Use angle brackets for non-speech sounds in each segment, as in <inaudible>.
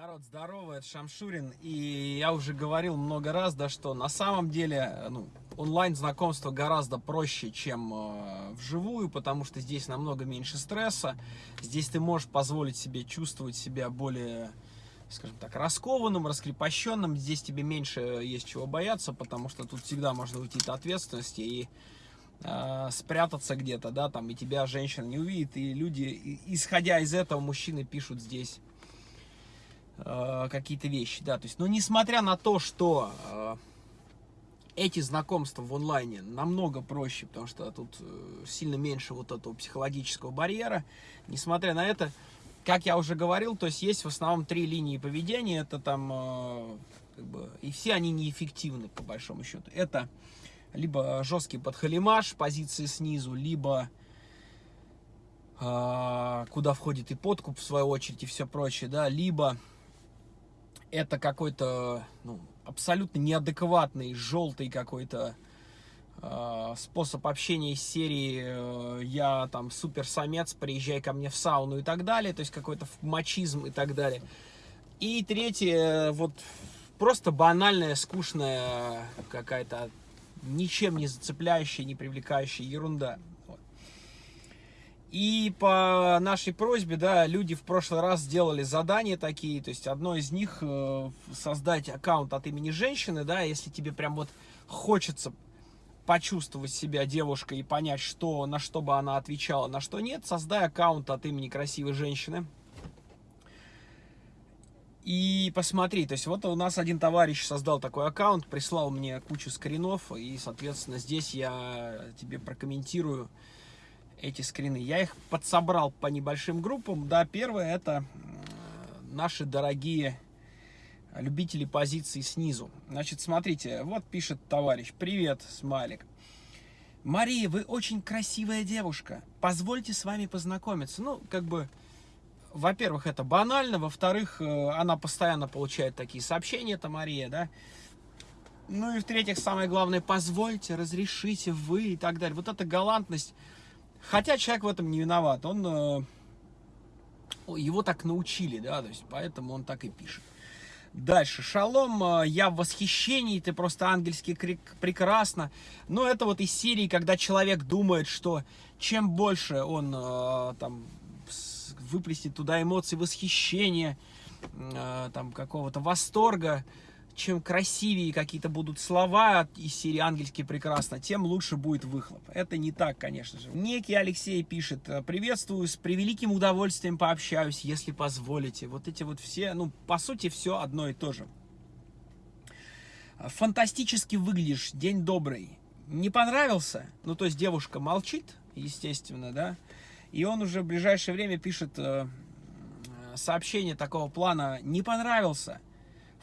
Народ, здорово, это Шамшурин, и я уже говорил много раз, да, что на самом деле, ну, онлайн-знакомство гораздо проще, чем э, вживую, потому что здесь намного меньше стресса, здесь ты можешь позволить себе чувствовать себя более, скажем так, раскованным, раскрепощенным, здесь тебе меньше есть чего бояться, потому что тут всегда можно уйти от ответственности и э, спрятаться где-то, да, там, и тебя женщина не увидит, и люди, исходя из этого, мужчины пишут здесь э, какие-то вещи, да, то есть, но несмотря на то, что э, эти знакомства в онлайне намного проще, потому что тут э, сильно меньше вот этого психологического барьера, несмотря на это, как я уже говорил, то есть есть в основном три линии поведения, это там, э, как бы, и все они неэффективны, по большому счету, это либо жесткий подхалимаш, позиции снизу, либо э, куда входит и подкуп, в свою очередь, и все прочее, да, либо это какой-то ну, абсолютно неадекватный, желтый какой-то э, способ общения из серии э, «я там супер самец, приезжай ко мне в сауну» и так далее, то есть какой-то мачизм и так далее. И третье, вот просто банальная, скучная какая-то, ничем не зацепляющая, не привлекающая ерунда. И по нашей просьбе, да, люди в прошлый раз сделали задания такие, то есть одно из них э, создать аккаунт от имени женщины, да, если тебе прям вот хочется почувствовать себя девушкой и понять, что, на что бы она отвечала, на что нет, создай аккаунт от имени красивой женщины. И посмотри, то есть вот у нас один товарищ создал такой аккаунт, прислал мне кучу скринов, и, соответственно, здесь я тебе прокомментирую, эти скрины. Я их подсобрал по небольшим группам. Да, первое это наши дорогие любители позиции снизу. Значит, смотрите, вот пишет товарищ. Привет, смайлик. Мария, вы очень красивая девушка. Позвольте с вами познакомиться. Ну, как бы, во-первых, это банально. Во-вторых, э, она постоянно получает такие сообщения, это Мария, да. Ну и в-третьих, самое главное, позвольте, разрешите вы и так далее. Вот эта галантность Хотя человек в этом не виноват. Он, э, его так научили, да, то есть поэтому он так и пишет. Дальше. Шалом, э, я в восхищении, ты просто ангельски прекрасно. Но это вот из серии, когда человек думает, что чем больше он э, там выплеснет туда эмоции восхищения, там какого-то восторга, чем красивее какие-то будут слова из серии «Ангельски прекрасно», тем лучше будет выхлоп. Это не так, конечно же. Некий Алексей пишет, приветствую, с превеликим удовольствием пообщаюсь, если позволите. Вот эти вот все, ну, по сути, все одно и то же. Фантастически выглядишь, день добрый. Не понравился? Ну, то есть девушка молчит, естественно, да? И он уже в ближайшее время пишет э, сообщение такого плана «Не понравился?»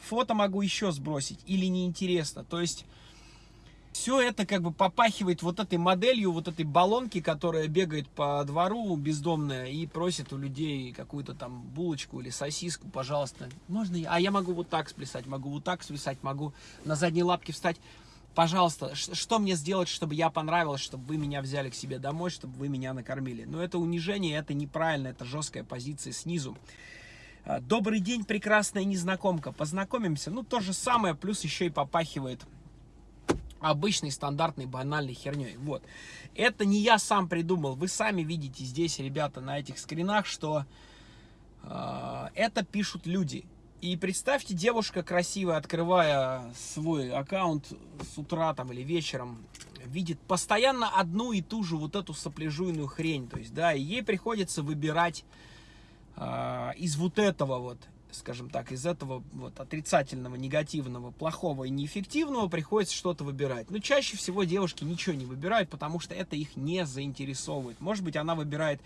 Фото могу еще сбросить или неинтересно. То есть все это как бы попахивает вот этой моделью, вот этой баллонки, которая бегает по двору бездомная и просит у людей какую-то там булочку или сосиску, пожалуйста. Можно я? А я могу вот так сплясать, могу вот так свисать, могу на задние лапки встать. Пожалуйста, что мне сделать, чтобы я понравилась, чтобы вы меня взяли к себе домой, чтобы вы меня накормили? Но это унижение, это неправильно, это жесткая позиция снизу. А, Добрый день, прекрасная незнакомка. Познакомимся. Ну, то же самое, плюс еще и попахивает обычной, стандартной, банальной херней. Вот. Это не я сам придумал. Вы сами видите здесь, ребята, на этих скринах, что э, это пишут люди. И представьте, девушка красивая, открывая свой аккаунт с утра там или вечером, видит постоянно одну и ту же вот эту сопляжуйную хрень. То есть, да, и ей приходится выбирать из вот этого вот, скажем так, из этого вот отрицательного, негативного, плохого и неэффективного приходится что-то выбирать. Но чаще всего девушки ничего не выбирают, потому что это их не заинтересовывает. Может быть, она выбирает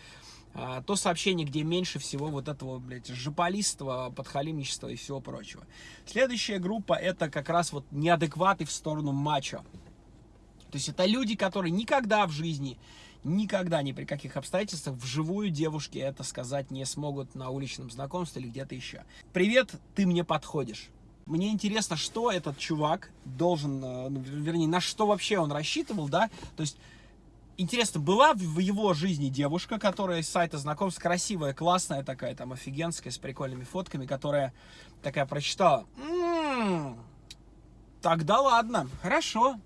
а, то сообщение, где меньше всего вот этого, блядь, жополистства, подхалимничества и всего прочего. Следующая группа это как раз вот неадекваты в сторону мачо. То есть это люди, которые никогда в жизни никогда ни при каких обстоятельствах вживую девушки это сказать не смогут на уличном знакомстве или где-то еще. Привет, ты мне подходишь. Мне интересно, что этот чувак должен, э, ну, вернее, на что вообще он рассчитывал, да, то есть Интересно, была в его жизни девушка, которая из сайта знакомств, красивая, классная такая, там, офигенская, с прикольными фотками, которая такая прочитала. М-м-м, тогда ладно, хорошо,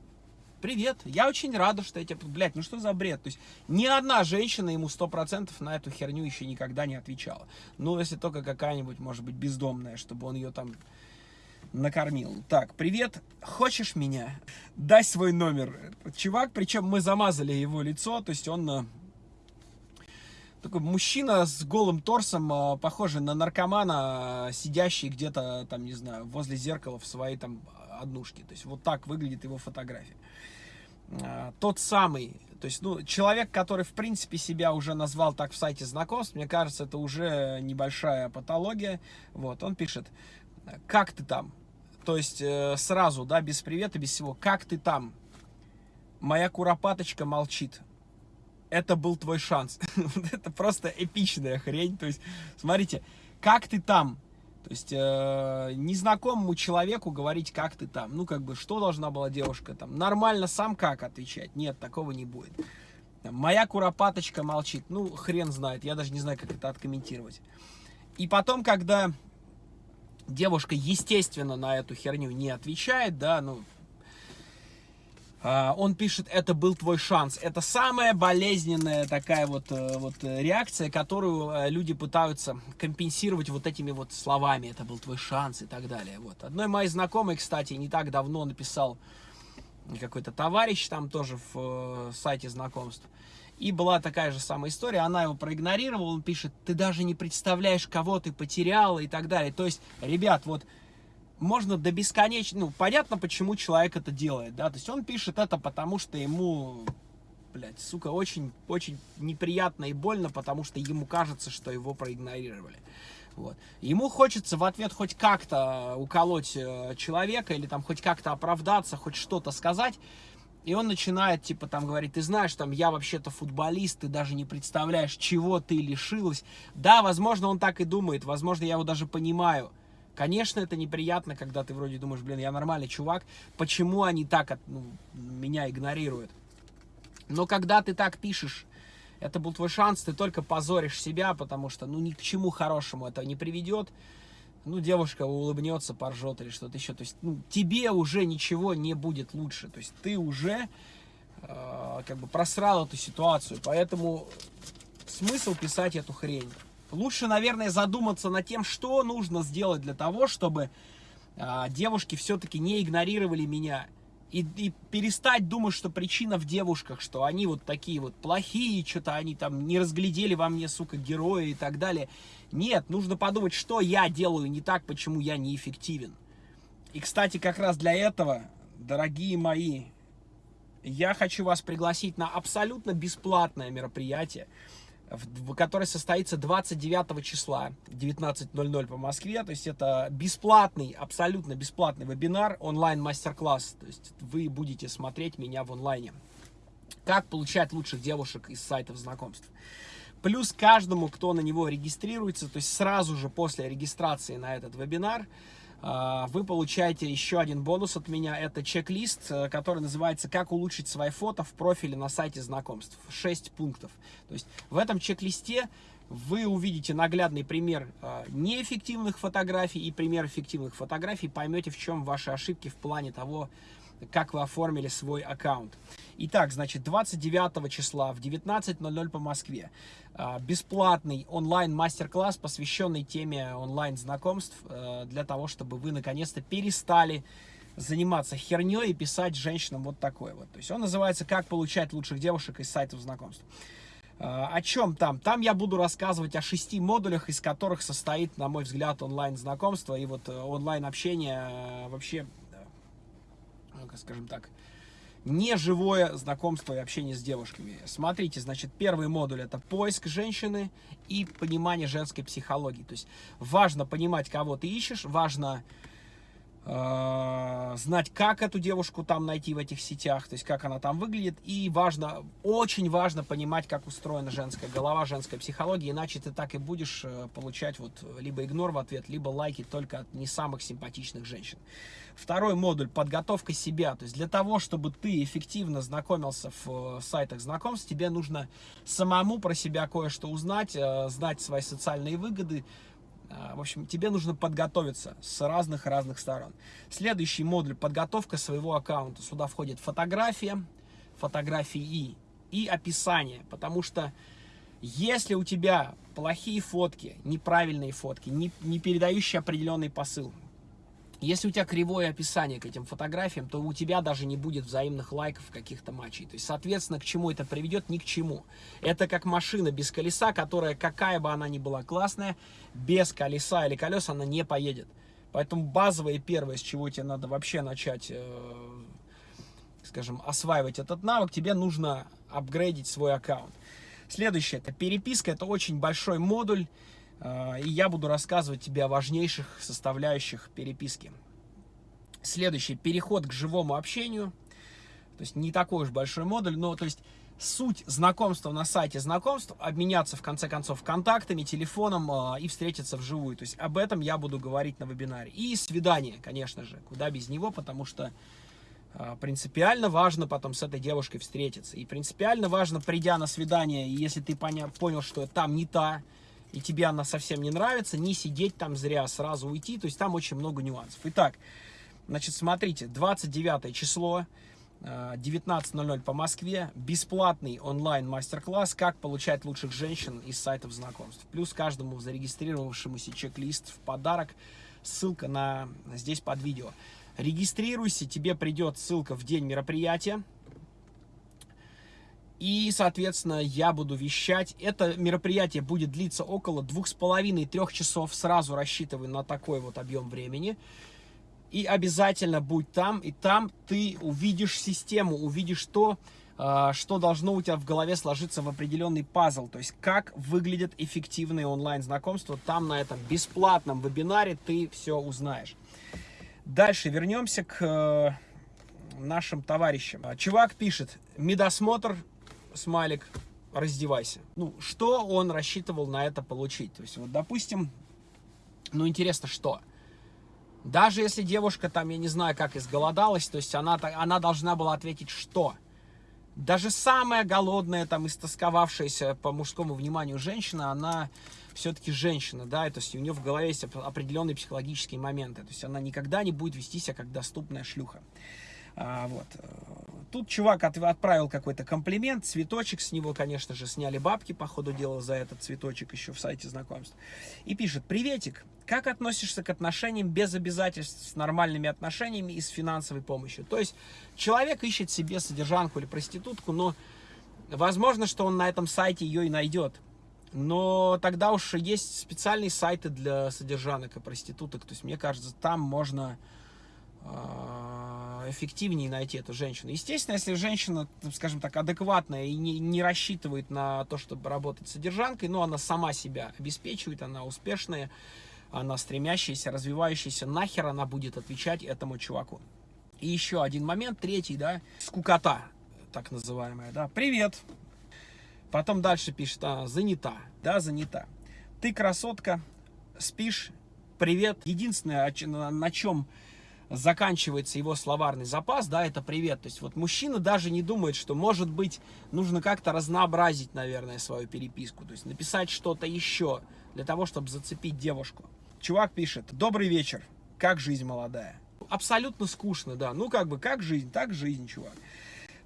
привет, я очень рада, что я тебе... Блядь, ну что за бред? То есть ни одна женщина ему сто процентов на эту херню еще никогда не отвечала. Ну, если только какая-нибудь, может быть, бездомная, чтобы он ее там накормил. Так, привет, хочешь меня? Дай свой номер. Чувак, причем мы замазали его лицо, то есть он э, такой мужчина с голым торсом, э, похожий на наркомана, сидящий где-то там, не знаю, возле зеркала в своей там однушке. То есть вот так выглядит его фотография. Э, тот самый, то есть, ну, человек, который, в принципе, себя уже назвал так в сайте знакомств, мне кажется, это уже небольшая патология. Вот, он пишет, как ты там? То есть э, сразу, да, без привета, без всего. Как ты там? Моя куропаточка молчит. Это был твой шанс. <laughs> Это просто эпичная хрень. То есть, смотрите, как ты там? То есть, э, незнакомому человеку говорить, как ты там. Ну, как бы, что должна была девушка там? Нормально сам как отвечать? Нет, такого не будет. Моя куропаточка молчит. Ну, хрен знает. Я даже не знаю, как это откомментировать. И потом, когда Девушка, естественно, на эту херню не отвечает, да, ну, он пишет, это был твой шанс. Это самая болезненная такая вот, э, вот реакция, которую э, люди пытаются компенсировать вот этими вот словами. Это был твой шанс и так далее. Вот. Одной моей знакомой, кстати, не так давно написал какой-то товарищ там тоже в э, сайте знакомств. И была такая же самая история, она его проигнорировала, он пишет, ты даже не представляешь, кого ты потеряла и так далее. То есть, ребят, вот можно до бесконечно, ну, понятно, почему человек это делает, да, то есть он пишет это, потому что ему, блядь, сука, очень, очень неприятно и больно, потому что ему кажется, что его проигнорировали. Вот. Ему хочется в ответ хоть как-то уколоть э, человека или там хоть как-то оправдаться, хоть что-то сказать, и он начинает, типа, там, говорить, ты знаешь, там, я вообще-то футболист, ты даже не представляешь, чего ты лишилась. Да, возможно, он так и думает, возможно, я его даже понимаю. Конечно, это неприятно, когда ты вроде думаешь, блин, я нормальный чувак, почему они так ну, меня игнорируют? Но когда ты так пишешь, это был твой шанс, ты только позоришь себя, потому что, ну, ни к чему хорошему это не приведет ну, девушка улыбнется, поржет или что-то еще. То есть, ну, тебе уже ничего не будет лучше. То есть, ты уже э, как бы просрал эту ситуацию. Поэтому смысл писать эту хрень. Лучше, наверное, задуматься над тем, что нужно сделать для того, чтобы э, девушки все-таки не игнорировали меня. И, и перестать думать, что причина в девушках, что они вот такие вот плохие, что-то они там не разглядели во мне, сука, героя и так далее. Нет, нужно подумать, что я делаю не так, почему я неэффективен. И, кстати, как раз для этого, дорогие мои, я хочу вас пригласить на абсолютно бесплатное мероприятие, которое состоится 29 числа, 19.00 по Москве. То есть это бесплатный, абсолютно бесплатный вебинар, онлайн-мастер-класс. То есть вы будете смотреть меня в онлайне. Как получать лучших девушек из сайтов знакомств. Плюс каждому, кто на него регистрируется, то есть сразу же после регистрации на этот вебинар, вы получаете еще один бонус от меня. Это чек-лист, э, который называется «Как улучшить свои фото в профиле на сайте знакомств». 6 пунктов. То есть в этом чек-листе вы увидите наглядный пример а, неэффективных фотографий и пример эффективных фотографий. Поймете, в чем ваши ошибки в плане того, как вы оформили свой аккаунт. Итак, значит, 29 числа в 19.00 по Москве а, бесплатный онлайн-мастер-класс, посвященный теме онлайн-знакомств, э, для того, чтобы вы наконец-то перестали заниматься херней и писать женщинам вот такое вот. То есть он называется «Как получать лучших девушек из сайтов знакомств». А, о чем там? Там я буду рассказывать о шести модулях, из которых состоит, на мой взгляд, онлайн-знакомство и вот э, онлайн-общение э, вообще, скажем так, неживое знакомство и общение с девушками. Смотрите, значит, первый модуль это поиск женщины и понимание женской психологии. То есть важно понимать, кого ты ищешь, важно знать, как эту девушку там найти в этих сетях, то есть как она там выглядит. И важно, очень важно понимать, как устроена женская голова, женская психология, иначе ты так и будешь э, получать вот либо игнор в ответ, либо лайки только от не самых симпатичных женщин. Второй модуль – подготовка себя. То есть для того, чтобы ты эффективно знакомился в э, сайтах знакомств, тебе нужно самому про себя кое-что узнать, э, знать свои социальные выгоды, в общем, тебе нужно подготовиться с разных-разных сторон. Следующий модуль – подготовка своего аккаунта. Сюда входит фотография, фотографии и описание. Потому что если у тебя плохие фотки, неправильные фотки, не, не передающие определенный посыл, если у тебя кривое описание к этим фотографиям, то у тебя даже не будет взаимных лайков каких-то матчей. То есть, соответственно, к чему это приведет? Ни к чему. Это как машина без колеса, которая, какая бы она ни была классная, без колеса или колес она не поедет. Поэтому базовое первое, с чего тебе надо вообще начать, э, скажем, осваивать этот навык, тебе нужно апгрейдить свой аккаунт. Следующее, это переписка, это очень большой модуль. А, и я буду рассказывать тебе о важнейших составляющих переписки. Следующий, переход к живому общению. То есть не такой уж большой модуль, но то есть суть знакомства на сайте знакомств, обменяться в конце концов контактами, телефоном э, и встретиться вживую. То есть об этом я буду говорить на вебинаре. И свидание, конечно же, куда без него, потому что э, принципиально важно потом с этой девушкой встретиться. И принципиально важно, придя на свидание, если ты понял, понял что там не та, и тебе она совсем не нравится, не сидеть там зря, сразу уйти. То есть там очень много нюансов. Итак, значит, смотрите, 29 число, 19.00 э, по Москве, бесплатный онлайн мастер-класс «Как получать лучших женщин из сайтов знакомств». Плюс каждому зарегистрировавшемуся чек-лист в подарок, ссылка на здесь под видео. Регистрируйся, тебе придет ссылка в день мероприятия. И, соответственно, я буду вещать. Это мероприятие будет длиться около двух с половиной-трех часов. Сразу рассчитываю на такой вот объем времени. И обязательно будь там. И там ты увидишь систему, увидишь то, а, что должно у тебя в голове сложиться в определенный пазл. То есть, как выглядят эффективные онлайн-знакомства. Там на этом бесплатном вебинаре ты все узнаешь. Дальше вернемся к э, нашим товарищам. Чувак пишет, медосмотр смайлик, раздевайся. Ну, что он рассчитывал на это получить? То есть, вот, допустим, ну, интересно, что? Даже если девушка там, я не знаю, как изголодалась, то есть она, она должна была ответить, что? Даже самая голодная, там, истосковавшаяся по мужскому вниманию женщина, она все-таки женщина, да, то есть у нее в голове есть определенные психологические моменты, то есть она никогда не будет вести себя как доступная шлюха. А, вот. Тут чувак отправил какой-то комплимент, цветочек с него, конечно же, сняли бабки, по ходу дела, за этот цветочек еще в сайте знакомств. И пишет, приветик, как относишься к отношениям без обязательств, с нормальными отношениями и с финансовой помощью? То есть человек ищет себе содержанку или проститутку, но возможно, что он на этом сайте ее и найдет. Но тогда уж есть специальные сайты для содержанок и проституток. То есть, мне кажется, там можно а, эффективнее найти эту женщину. Естественно, если женщина, скажем так, адекватная и не, не рассчитывает на то, чтобы работать содержанкой, но она сама себя обеспечивает, она успешная, она стремящаяся, развивающаяся, нахер она будет отвечать этому чуваку. И еще один момент, третий, да, скукота, так называемая, да, привет. Потом дальше пишет, а, занята, да, занята. Ты красотка, спишь, привет. Единственное, на чем заканчивается его словарный запас, да, это привет. То есть вот мужчина даже не думает, что может быть нужно как-то разнообразить, наверное, свою переписку. То есть написать что-то еще для того, чтобы зацепить девушку. Чувак пишет, добрый вечер, как жизнь молодая? Абсолютно скучно, да. Ну как бы, как жизнь, так жизнь, чувак.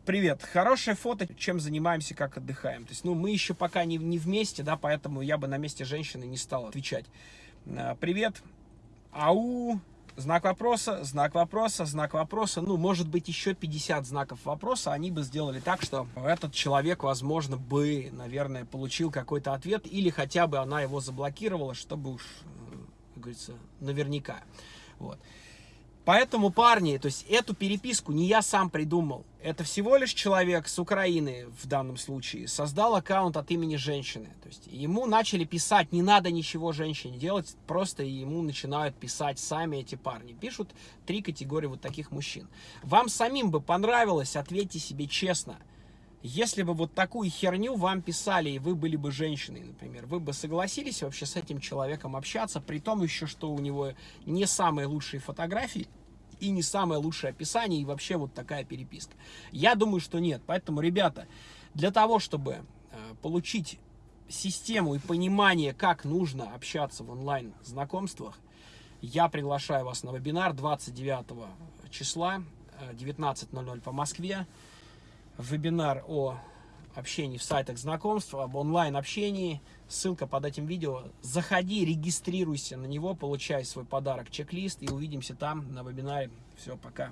Привет, хорошее фото, чем занимаемся, как отдыхаем. То есть, ну, мы еще пока не, не вместе, да, поэтому я бы на месте женщины не стал отвечать. А, привет, ау, Знак вопроса, знак вопроса, знак вопроса. Ну, может быть, еще 50 знаков вопроса. Они бы сделали так, что этот человек, возможно, бы, наверное, получил какой-то ответ. Или хотя бы она его заблокировала, чтобы уж, как говорится, наверняка. Вот. Поэтому, парни, то есть эту переписку не я сам придумал. Это всего лишь человек с Украины в данном случае создал аккаунт от имени женщины. То есть ему начали писать, не надо ничего женщине делать, просто ему начинают писать сами эти парни. Пишут три категории вот таких мужчин. Вам самим бы понравилось, ответьте себе честно. Если бы вот такую херню вам писали, и вы были бы женщиной, например, вы бы согласились вообще с этим человеком общаться, при том еще, что у него не самые лучшие фотографии, и не самое лучшее описание, и вообще вот такая переписка. Я думаю, что нет. Поэтому, ребята, для того, чтобы э, получить систему и понимание, как нужно общаться в онлайн-знакомствах, я приглашаю вас на вебинар 29 числа, 19.00 э, по Москве. Вебинар о общении в сайтах знакомств, об онлайн-общении. Ссылка под этим видео. Заходи, регистрируйся на него, получай свой подарок, чек-лист и увидимся там на вебинаре. Все, пока.